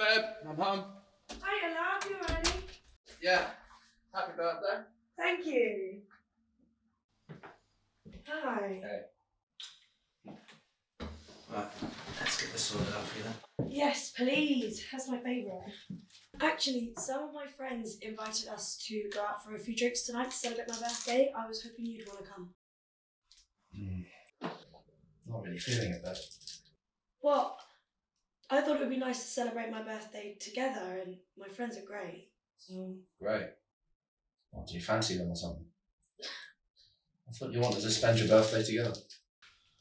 Hey, babe, I'm home. Hi, love, you ready? Yeah. Happy birthday. Thank you. Hi. Hey. Right, let's get this sorted out for you then. Yes, please. That's my favourite. Actually, some of my friends invited us to go out for a few drinks tonight to celebrate my birthday. I was hoping you'd want to come. Hmm. Not really feeling it though. What? I thought it would be nice to celebrate my birthday together, and my friends are great. So, Great. What, do you fancy them or something? I thought you wanted to spend your birthday together.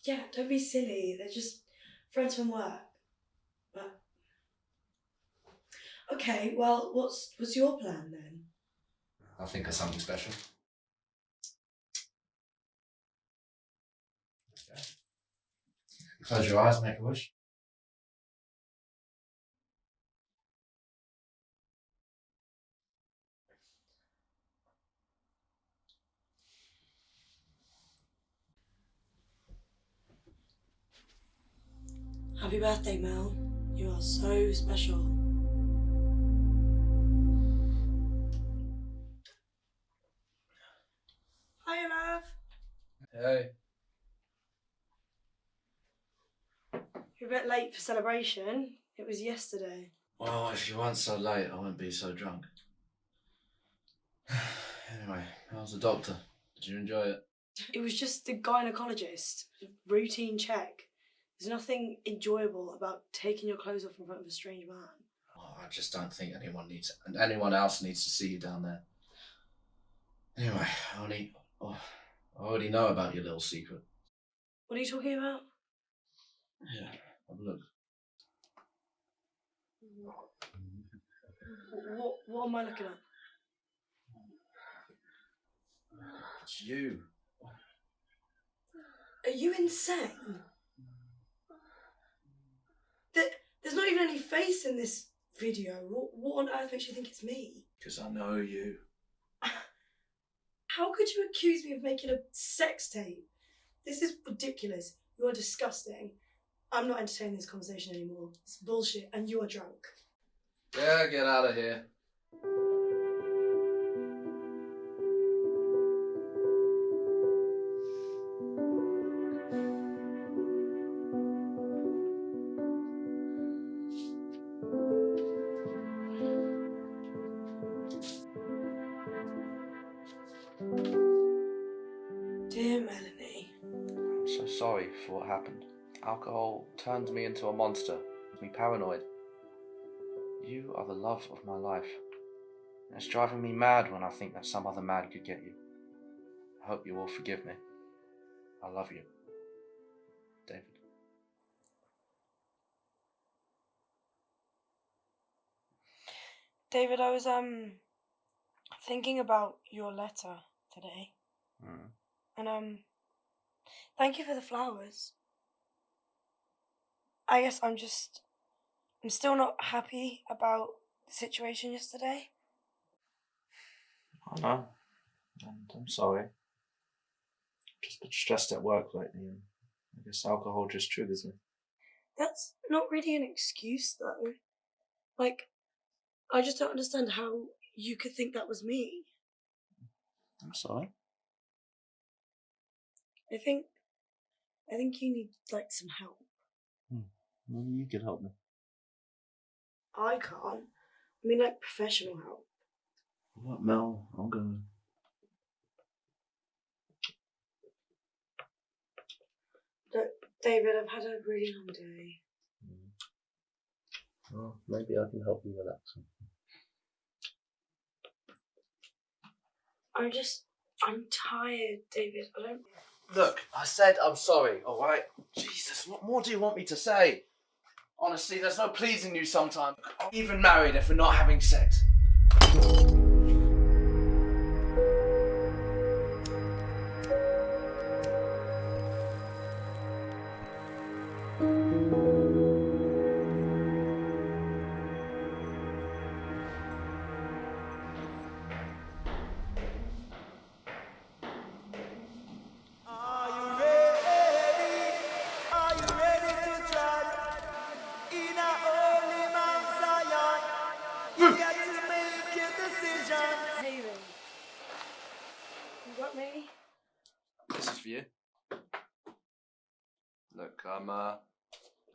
yeah, don't be silly. They're just friends from work. But okay, well, what's what's your plan then? I'll think of something special. Okay. Close your eyes and make a wish. Happy birthday, Mel. You are so special. Hi, love. Hey. You're a bit late for celebration. It was yesterday. Well, if you weren't so late, I wouldn't be so drunk. anyway, how's the doctor? Did you enjoy it? It was just the gynecologist. Routine check. There's nothing enjoyable about taking your clothes off in front of a strange man. Oh, I just don't think anyone needs and anyone else needs to see you down there. Anyway, I only, oh, I already know about your little secret. What are you talking about? Yeah, have a look. What, what am I looking at? It's you. Are you insane? There, there's not even any face in this video. What, what on earth makes you think it's me? Because I know you. How could you accuse me of making a sex tape? This is ridiculous. You are disgusting. I'm not entertaining this conversation anymore. It's bullshit, and you are drunk. Yeah, get out of here. Melanie, I'm so sorry for what happened. Alcohol turned me into a monster, made me paranoid. You are the love of my life. And It's driving me mad when I think that some other man could get you. I hope you will forgive me. I love you. David. David, I was um thinking about your letter today, Mm. and um, thank you for the flowers. I guess I'm just, I'm still not happy about the situation yesterday. I know. And I'm sorry. Just been stressed at work lately, and I guess alcohol just triggers me. That's not really an excuse, though. Like, I just don't understand how you could think that was me. I'm sorry. I think, I think you need like some help. Hmm. Maybe you could help me. I can't. I mean, like professional help. What, Mel? I'm going. David, I've had a really long day. Hmm. Well, maybe I can help you relax. I'm just, I'm tired, David. I don't. Look, I said I'm sorry, alright? Jesus, what more do you want me to say? Honestly, there's no pleasing you sometimes. I'm even married if we're not having sex. I'm uh,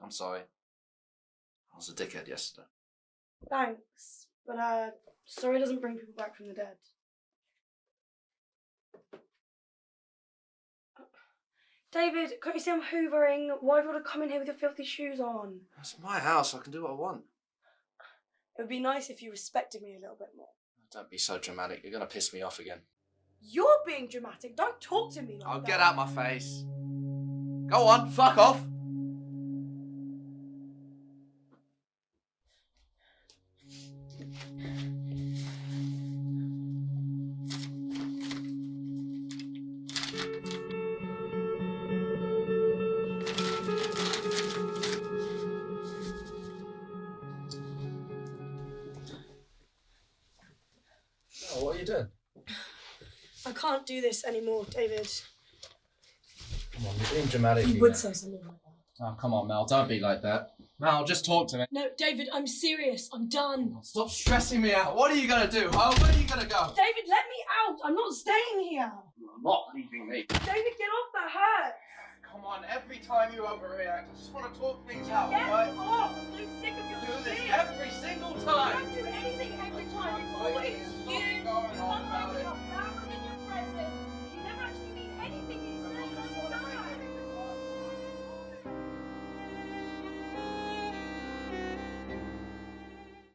I'm sorry. I was a dickhead yesterday. Thanks, but uh, sorry doesn't bring people back from the dead. David, can't you see I'm hoovering? Why have you to come in here with your filthy shoes on? It's my house. I can do what I want. It would be nice if you respected me a little bit more. Don't be so dramatic. You're gonna piss me off again. You're being dramatic. Don't talk to me like that. I'll get out my face. Go on, fuck off. Oh, what are you doing? I can't do this anymore, David. Come on, you're being dramatic. You would say something like that. Oh, come on, Mel. Don't be like that. Mel, just talk to me. No, David, I'm serious. I'm done. Oh, stop stressing me out. What are you going to do? Where are you going to go? David, let me out. I'm not staying here. You're not leaving me. David, get off. That hurts. Come on, every time you overreact, I just want to talk things out, get right? Get off. I'm so sick of your do shit. This every single time. You don't do anything